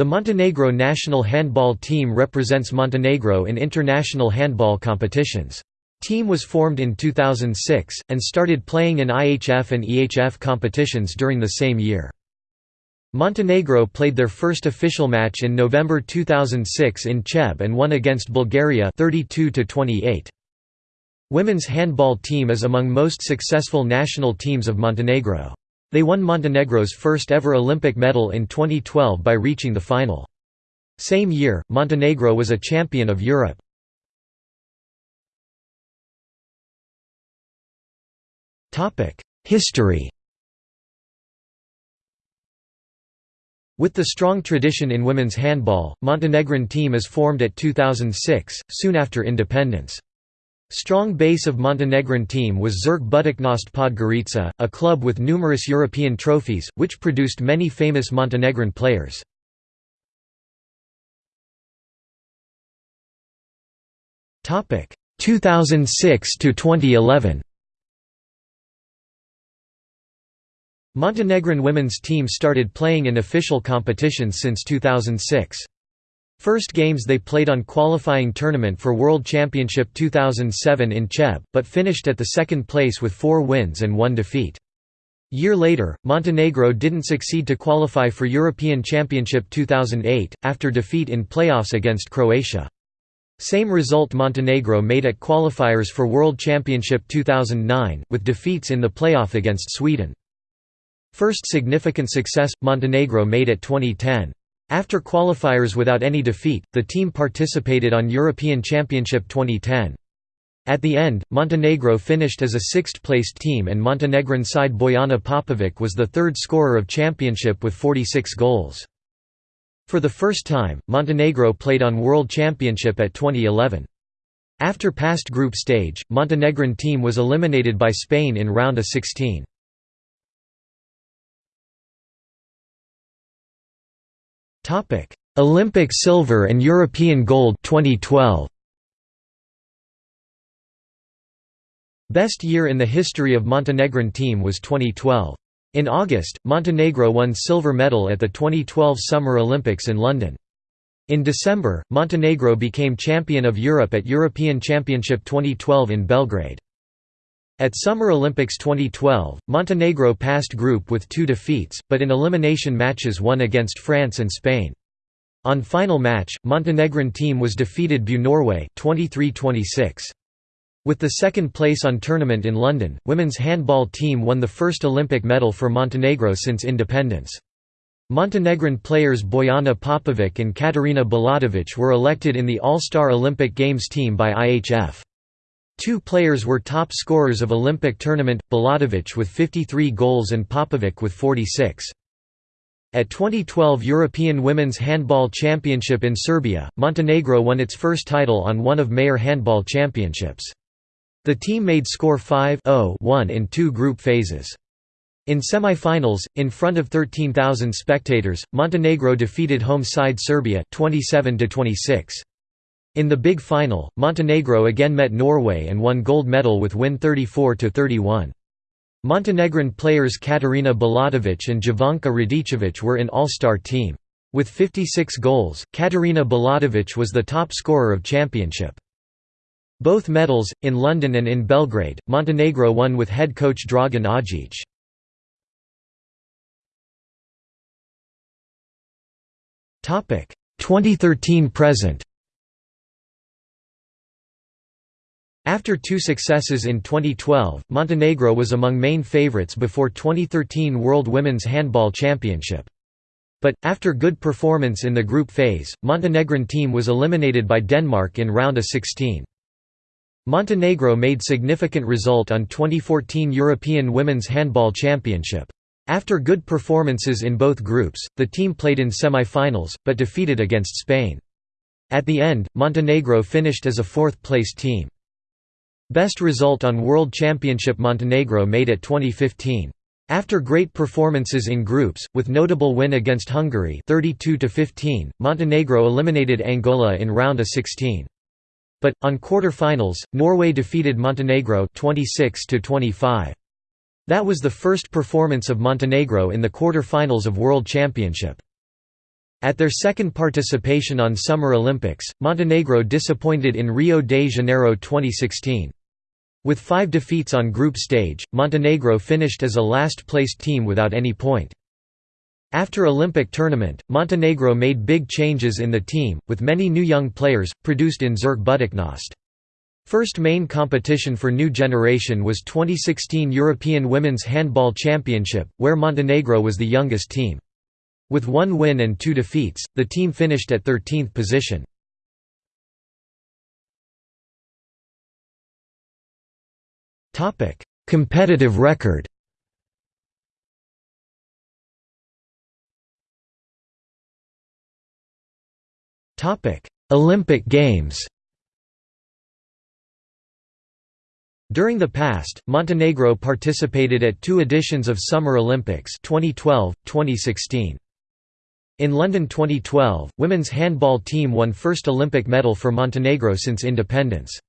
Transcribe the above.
The Montenegro national handball team represents Montenegro in international handball competitions. Team was formed in 2006, and started playing in IHF and EHF competitions during the same year. Montenegro played their first official match in November 2006 in Cheb and won against Bulgaria 32 28. Women's handball team is among most successful national teams of Montenegro. They won Montenegro's first ever Olympic medal in 2012 by reaching the final. Same year, Montenegro was a champion of Europe. History With the strong tradition in women's handball, Montenegrin team is formed at 2006, soon after independence. Strong base of Montenegrin team was Zirk Budućnost Podgorica, a club with numerous European trophies, which produced many famous Montenegrin players. Topic 2006 to 2011. Montenegrin women's team started playing in official competitions since 2006. First games they played on qualifying tournament for World Championship 2007 in Cheb, but finished at the second place with four wins and one defeat. Year later, Montenegro didn't succeed to qualify for European Championship 2008, after defeat in playoffs against Croatia. Same result Montenegro made at qualifiers for World Championship 2009, with defeats in the playoff against Sweden. First significant success, Montenegro made at 2010. After qualifiers without any defeat, the team participated on European Championship 2010. At the end, Montenegro finished as a sixth-placed team and Montenegrin side Bojana Popovic was the third scorer of championship with 46 goals. For the first time, Montenegro played on World Championship at 2011. After past group stage, Montenegrin team was eliminated by Spain in round of 16. Topic: Olympic silver and European gold 2012. Best year in the history of Montenegrin team was 2012. In August, Montenegro won silver medal at the 2012 Summer Olympics in London. In December, Montenegro became champion of Europe at European Championship 2012 in Belgrade. At Summer Olympics 2012, Montenegro passed group with two defeats, but in elimination matches won against France and Spain. On final match, Montenegrin team was defeated by Norway 23-26. With the second place on tournament in London, women's handball team won the first Olympic medal for Montenegro since independence. Montenegrin players Bojana Popovic and Katarina Bulatovic were elected in the All-Star Olympic Games team by IHF. Two players were top scorers of Olympic tournament, Bulatovic with 53 goals and Popovic with 46. At 2012 European Women's Handball Championship in Serbia, Montenegro won its first title on one of Mayor Handball Championships. The team made score 5-0-1 in two group phases. In semi-finals, in front of 13,000 spectators, Montenegro defeated home side Serbia 27 26. In the big final, Montenegro again met Norway and won gold medal with win 34–31. Montenegrin players Katarina Bulatovic and Jovanka Radicevic were in all-star team. With 56 goals, Katarina Bulatovic was the top scorer of championship. Both medals, in London and in Belgrade, Montenegro won with head coach Dragan Adzic. Topic 2013 present. After two successes in 2012, Montenegro was among main favourites before 2013 World Women's Handball Championship. But, after good performance in the group phase, Montenegrin team was eliminated by Denmark in round of 16. Montenegro made significant result on 2014 European Women's Handball Championship. After good performances in both groups, the team played in semi-finals, but defeated against Spain. At the end, Montenegro finished as a fourth-place team. Best result on World Championship Montenegro made at 2015. After great performances in groups, with notable win against Hungary 32 15, Montenegro eliminated Angola in round of 16. But on quarter-finals, Norway defeated Montenegro 26 25. That was the first performance of Montenegro in the quarter-finals of World Championship. At their second participation on Summer Olympics, Montenegro disappointed in Rio de Janeiro 2016. With five defeats on group stage, Montenegro finished as a last-placed team without any point. After Olympic tournament, Montenegro made big changes in the team, with many new young players, produced in Zirk Budućnost. First main competition for new generation was 2016 European Women's Handball Championship, where Montenegro was the youngest team. With one win and two defeats, the team finished at 13th position. Competitive record Olympic Games During the past, Montenegro participated at two editions of Summer Olympics 2012, 2016. In London 2012, women's handball team won first Olympic medal for Montenegro since independence.